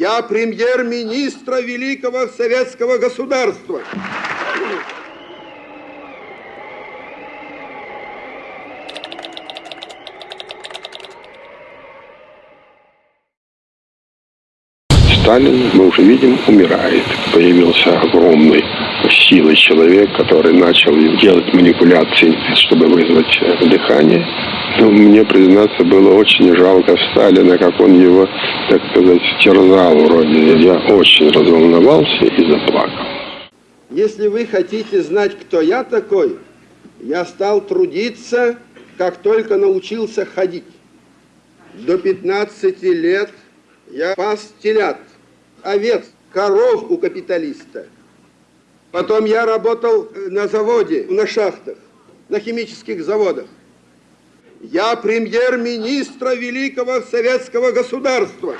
Я премьер-министра великого советского государства. Сталин, мы уже видим, умирает. Появился огромный силой человек, который начал делать манипуляции, чтобы вызвать э, дыхание. Но мне, признаться, было очень жалко Сталина, как он его, так сказать, терзал вроде. Я очень разволновался и заплакал. Если вы хотите знать, кто я такой, я стал трудиться, как только научился ходить. До 15 лет я пас телят, овец, коров у капиталиста. Потом я работал э, на заводе, на шахтах, на химических заводах. Я премьер-министра великого советского государства.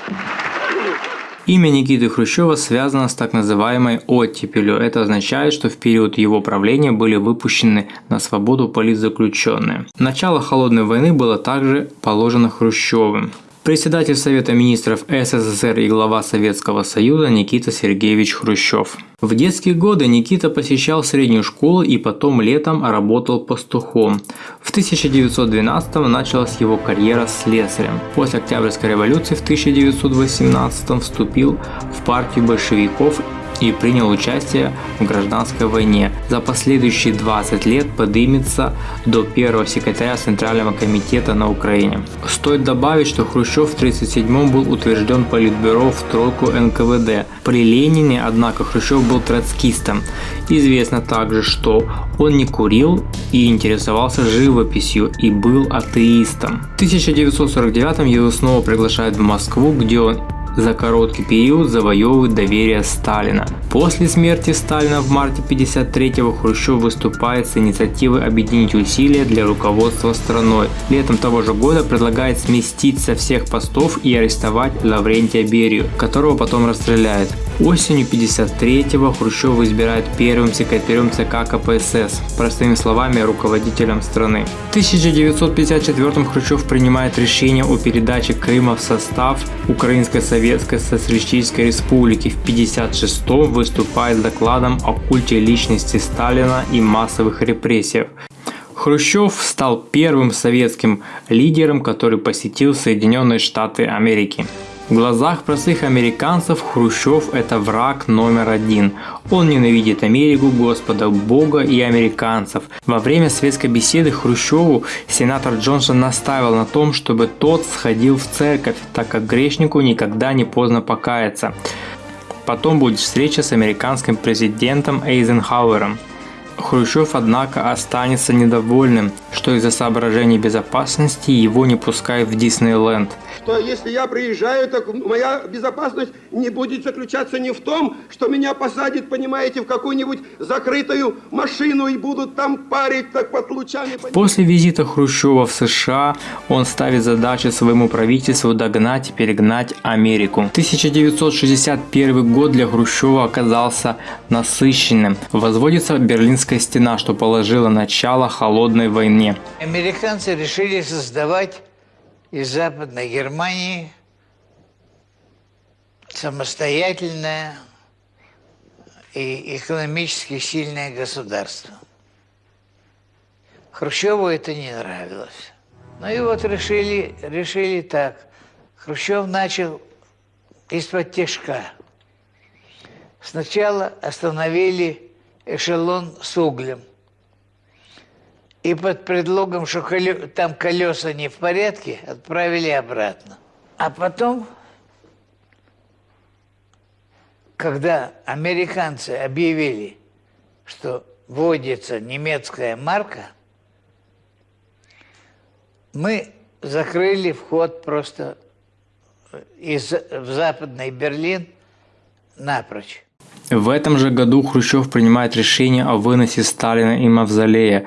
Имя Никиты Хрущева связано с так называемой оттепелью. Это означает, что в период его правления были выпущены на свободу политзаключенные. Начало Холодной войны было также положено Хрущевым. Председатель Совета министров СССР и глава Советского Союза Никита Сергеевич Хрущев. В детские годы Никита посещал среднюю школу и потом летом работал пастухом. В 1912 началась его карьера слесарем. После Октябрьской революции в 1918 вступил в партию большевиков и принял участие в гражданской войне. За последующие 20 лет подымется до первого секретаря Центрального комитета на Украине. Стоит добавить, что Хрущев в 1937 был утвержден Политбюро в тройку НКВД. При Ленине, однако, Хрущев был троцкистом. Известно также, что он не курил и интересовался живописью и был атеистом. В 1949 его снова приглашают в Москву, где он за короткий период завоевывает доверие Сталина. После смерти Сталина в марте 1953-го Хрущев выступает с инициативой объединить усилия для руководства страной. Летом того же года предлагает сместить со всех постов и арестовать Лаврентия Берию, которого потом расстреляет. Осенью 1953-го Хрущев избирает первым секретарем ЦК КПСС, простыми словами руководителем страны. В 1954 Хрущев принимает решение о передаче Крыма в состав Украинской Советской Социалистической Республики. В 1956 выступает с докладом о культе личности Сталина и массовых репрессиях. Хрущев стал первым советским лидером, который посетил Соединенные Штаты Америки. В глазах простых американцев Хрущев – это враг номер один. Он ненавидит Америку, Господа Бога и американцев. Во время светской беседы Хрущеву сенатор Джонсон настаивал на том, чтобы тот сходил в церковь, так как грешнику никогда не поздно покаяться. Потом будет встреча с американским президентом Эйзенхауэром. Хрущев, однако, останется недовольным, что из-за соображений безопасности его не пускают в Диснейленд – что если я приезжаю, так моя безопасность не будет заключаться не в том, что меня посадят, понимаете, в какую-нибудь закрытую машину и будут там парить так под лучами. После визита Хрущева в США он ставит задачу своему правительству догнать и перегнать Америку. 1961 год для Хрущева оказался насыщенным. Возводится Берлинская стена, что положило начало холодной войне. Американцы решили создавать из Западной Германии самостоятельное и экономически сильное государство. Хрущеву это не нравилось. Ну и вот решили, решили так. Хрущев начал из-под тяжка. Сначала остановили эшелон с углем. И под предлогом, что там колеса не в порядке, отправили обратно. А потом, когда американцы объявили, что вводится немецкая марка, мы закрыли вход просто из, в западный Берлин напрочь. В этом же году Хрущев принимает решение о выносе Сталина и Мавзолея,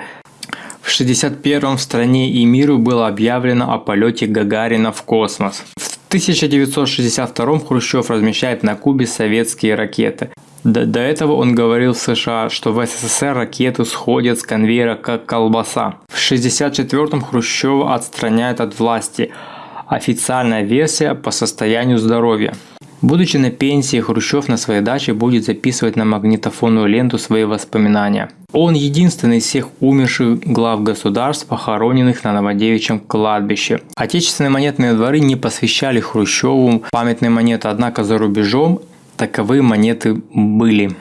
в 1961 в стране и миру было объявлено о полете Гагарина в космос. В 1962 Хрущев размещает на Кубе советские ракеты. До, до этого он говорил в США, что в СССР ракеты сходят с конвейера как колбаса. В 1964 Хрущева отстраняют от власти. Официальная версия по состоянию здоровья. Будучи на пенсии, Хрущев на своей даче будет записывать на магнитофонную ленту свои воспоминания. Он единственный из всех умерших глав государств, похороненных на Новодевичьем кладбище. Отечественные монетные дворы не посвящали Хрущеву памятные монеты, однако за рубежом таковые монеты были.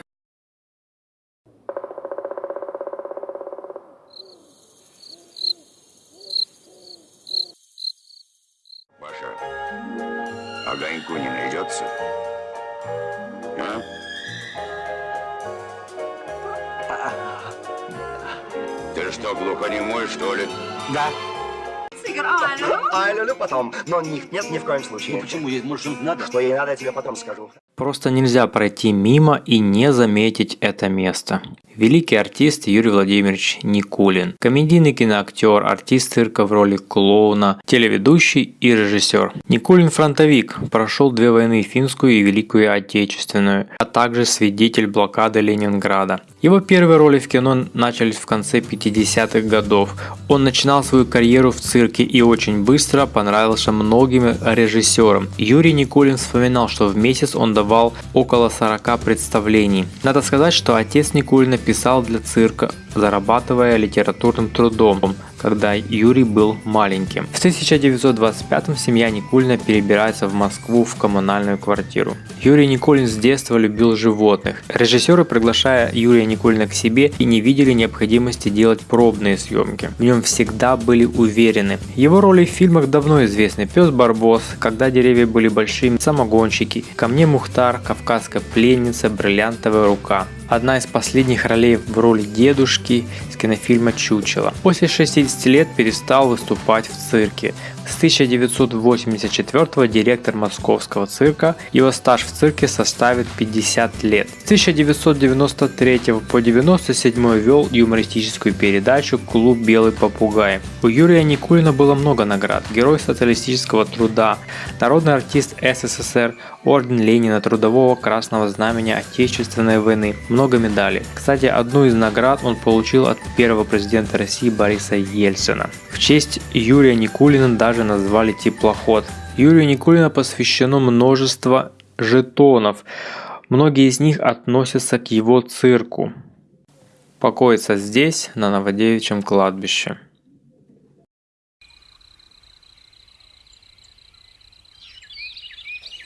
Огоньку не найдется? А? Ты что, глухонемой, что ли? Да. Сыграю. А, люблю потом. Но них нет ни в коем случае. Ну почему? Ей, Может, надо? Что ей надо, я тебе потом скажу. Просто нельзя пройти мимо и не заметить это место. Великий артист Юрий Владимирович Никулин. Комедийный киноактер, артист цирка в роли клоуна, телеведущий и режиссер. Никулин фронтовик, прошел две войны, финскую и Великую Отечественную, а также свидетель блокады Ленинграда. Его первые роли в кино начались в конце 50-х годов. Он начинал свою карьеру в цирке и очень быстро понравился многим режиссерам. Юрий Никулин вспоминал, что в месяц он давал около 40 представлений. Надо сказать, что отец Никулина писал для цирка, зарабатывая литературным трудом, когда Юрий был маленьким. В 1925 семья Никулина перебирается в Москву в коммунальную квартиру. Юрий Никулин с детства любил животных. Режиссеры, приглашая Юрия Никулина к себе, и не видели необходимости делать пробные съемки. В нем всегда были уверены. Его роли в фильмах давно известны. Пес Барбос, Когда деревья были большими, Самогонщики, Ко мне Мухтар, Кавказская пленница, Бриллиантовая рука одна из последних ролей в роли дедушки из кинофильма «Чучело». После 60 лет перестал выступать в цирке. С 1984 директор московского цирка, его стаж в цирке составит 50 лет. С 1993 по 1997 вел юмористическую передачу «Клуб Белый попугай». У Юрия Никулина было много наград. Герой социалистического труда, народный артист СССР, орден Ленина, Трудового Красного Знамени Отечественной войны, много медалей. Кстати, одну из наград он получил от первого президента России Бориса Ельцина. В честь Юрия Никулина даже назвали теплоход. Юрию Никулина посвящено множество жетонов. Многие из них относятся к его цирку. Покоится здесь, на Новодевичьем кладбище.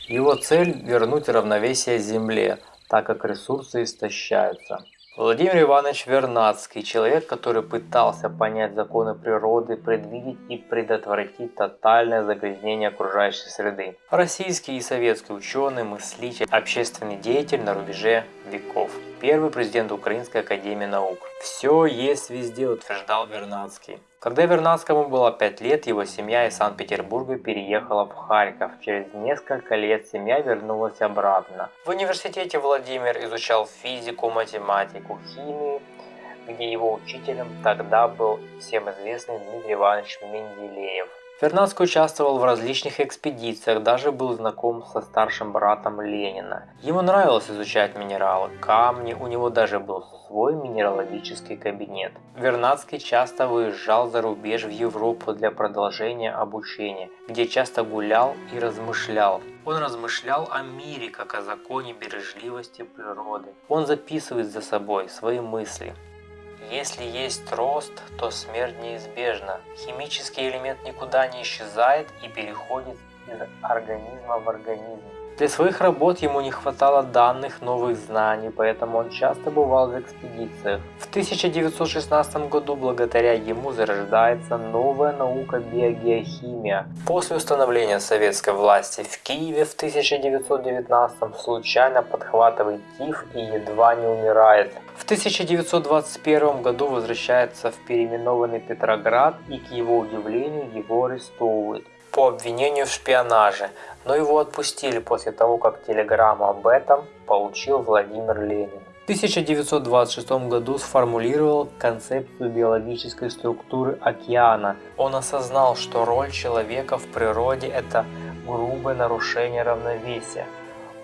Его цель – вернуть равновесие Земле, так как ресурсы истощаются. Владимир Иванович Вернадский – человек, который пытался понять законы природы, предвидеть и предотвратить тотальное загрязнение окружающей среды. Российский и советский ученый, мыслитель, общественный деятель на рубеже веков. Первый президент Украинской академии наук. «Все есть везде», утверждал Вернадский. Когда Вернадскому было 5 лет, его семья из Санкт-Петербурга переехала в Харьков. Через несколько лет семья вернулась обратно. В университете Владимир изучал физику, математику, химию, где его учителем тогда был всем известный Дмитрий Иванович Менделеев. Вернадский участвовал в различных экспедициях, даже был знаком со старшим братом Ленина. Ему нравилось изучать минералы, камни, у него даже был свой минералогический кабинет. Вернадский часто выезжал за рубеж в Европу для продолжения обучения, где часто гулял и размышлял. Он размышлял о мире, как о законе бережливости природы. Он записывает за собой свои мысли. Если есть рост, то смерть неизбежна. Химический элемент никуда не исчезает и переходит из организма в организм. Для своих работ ему не хватало данных, новых знаний, поэтому он часто бывал в экспедициях. В 1916 году благодаря ему зарождается новая наука биогеохимия. После установления советской власти в Киеве в 1919 случайно подхватывает тиф и едва не умирает. В 1921 году возвращается в переименованный Петроград и к его удивлению его арестовывают по обвинению в шпионаже, но его отпустили после того, как телеграмму об этом получил Владимир Ленин. В 1926 году сформулировал концепцию биологической структуры океана. Он осознал, что роль человека в природе – это грубое нарушение равновесия.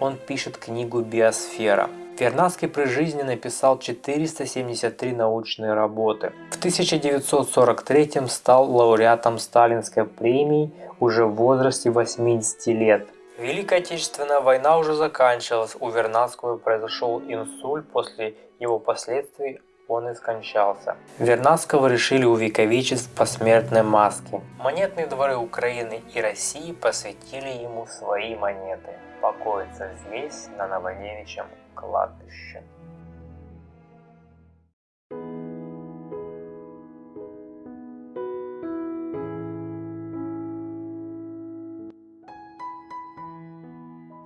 Он пишет книгу «Биосфера». Вернадский при жизни написал 473 научные работы. В 1943 стал лауреатом Сталинской премии уже в возрасте 80 лет. Великая Отечественная война уже заканчивалась, у Вернадского произошел инсульт, после его последствий он и скончался. Вернадского решили увековечить в посмертной маске. Монетные дворы Украины и России посвятили ему свои монеты. Покоится здесь, на Новодевичьем кладбище.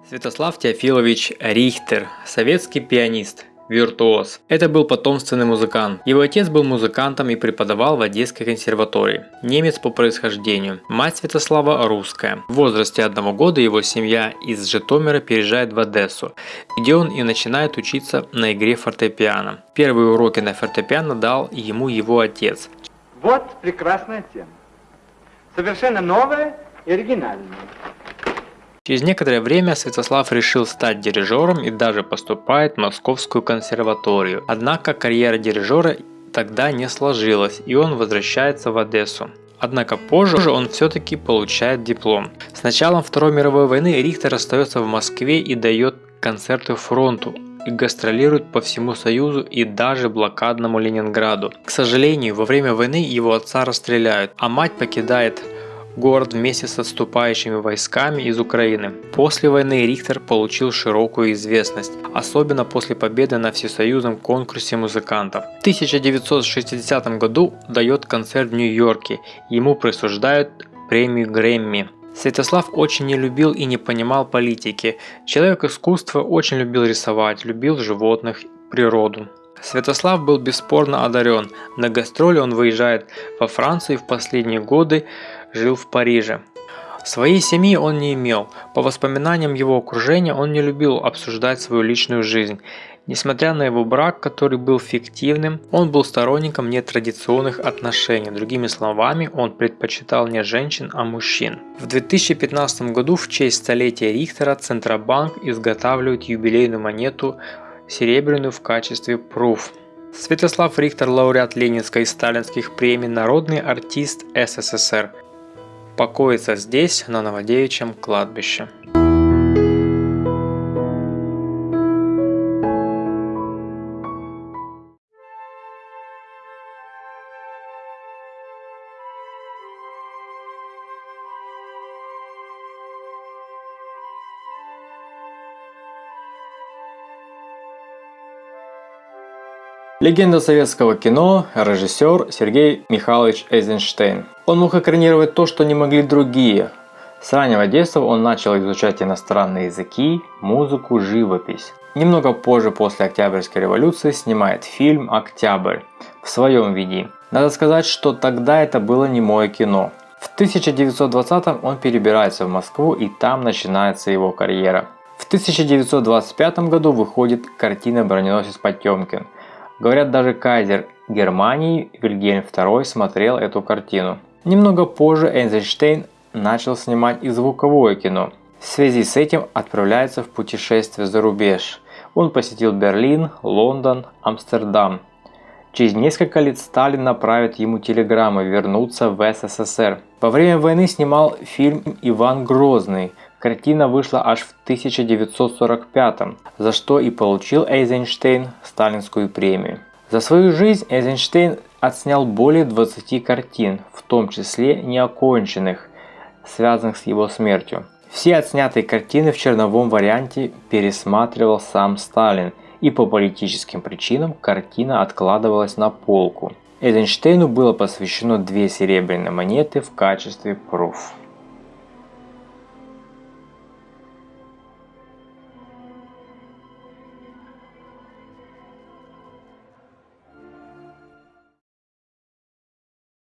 Святослав Теофилович Рихтер, советский пианист, виртуоз. Это был потомственный музыкант. Его отец был музыкантом и преподавал в Одесской консерватории. Немец по происхождению. Мать Святослава русская. В возрасте одного года его семья из Житомира переезжает в Одессу, где он и начинает учиться на игре фортепиано. Первые уроки на фортепиано дал ему его отец. Вот прекрасная тема. Совершенно новая и оригинальная. Через некоторое время Святослав решил стать дирижером и даже поступает в Московскую консерваторию. Однако карьера дирижера тогда не сложилась и он возвращается в Одессу. Однако позже он все-таки получает диплом. С началом Второй мировой войны Рихтер остается в Москве и дает концерты фронту и гастролирует по всему Союзу и даже блокадному Ленинграду. К сожалению, во время войны его отца расстреляют, а мать покидает город вместе с отступающими войсками из Украины. После войны Рихтер получил широкую известность, особенно после победы на всесоюзном конкурсе музыкантов. В 1960 году дает концерт в Нью-Йорке, ему присуждают премию Грэмми. Святослав очень не любил и не понимал политики. Человек искусства очень любил рисовать, любил животных, природу. Святослав был бесспорно одарен. На гастроли он выезжает во Францию и в последние годы жил в Париже. Своей семьи он не имел. По воспоминаниям его окружения он не любил обсуждать свою личную жизнь. Несмотря на его брак, который был фиктивным, он был сторонником нетрадиционных отношений. Другими словами, он предпочитал не женщин, а мужчин. В 2015 году в честь столетия Рихтера Центробанк изготавливает юбилейную монету серебряную в качестве пруф. Святослав Рихтер – лауреат Ленинской и Сталинских премий, народный артист СССР. Покоится здесь, на Новодевичьем кладбище. Легенда советского кино, режиссер Сергей Михайлович Эйзенштейн. Он мог экранировать то, что не могли другие. С раннего детства он начал изучать иностранные языки, музыку, живопись. Немного позже, после Октябрьской революции, снимает фильм «Октябрь» в своем виде. Надо сказать, что тогда это было не мое кино. В 1920 он перебирается в Москву и там начинается его карьера. В 1925 году выходит картина «Броненосец Потемкин», Говорят, даже кайзер Германии Вильгельм II смотрел эту картину. Немного позже Эйнштейн начал снимать и звуковое кино. В связи с этим отправляется в путешествие за рубеж. Он посетил Берлин, Лондон, Амстердам. Через несколько лет Сталин направит ему телеграмму вернуться в СССР. Во время войны снимал фильм «Иван Грозный», Картина вышла аж в 1945 за что и получил Эйзенштейн сталинскую премию. За свою жизнь Эйзенштейн отснял более 20 картин, в том числе неоконченных, связанных с его смертью. Все отснятые картины в черновом варианте пересматривал сам Сталин, и по политическим причинам картина откладывалась на полку. Эйзенштейну было посвящено две серебряные монеты в качестве пруф.